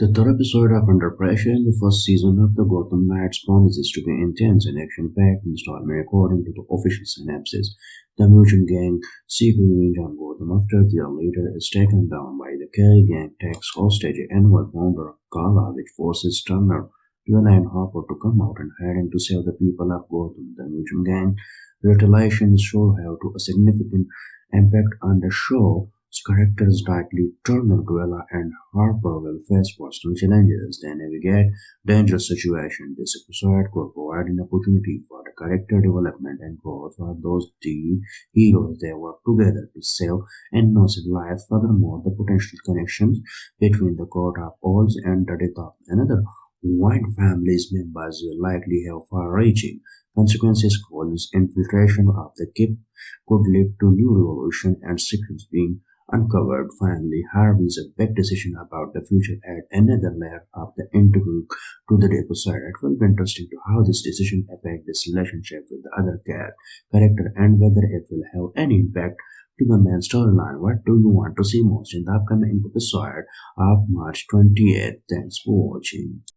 The third episode of Under Pressure in the first season of the Gotham Knights promises to be intense and action-packed installment according to the official synopsis. The Mutant Gang seek revenge on Gotham after their leader is taken down by the Carey Gang takes hostage annual founder Kala which forces Turner to allow Harper to come out and hiding to save the people of Gotham. The Mutant Gang retaliation should have to a significant impact on the show characters likely Turner, Duela, and Harper will face personal challenges they navigate dangerous situations. This episode could provide an opportunity for the character development and growth for those three heroes they work together to save innocent lives. Furthermore, the potential connections between the court of owls and the death of another Wayne family's members will likely have far-reaching consequences. Cullen's infiltration of the keep could lead to new revolution and secrets being uncovered. Finally, Harvey's big decision about the future add another layer of the intrigue to the episode. It will be interesting to how this decision affect this relationship with the other character and whether it will have any impact to the main storyline. What do you want to see most in the upcoming episode of March 28th? Thanks for watching.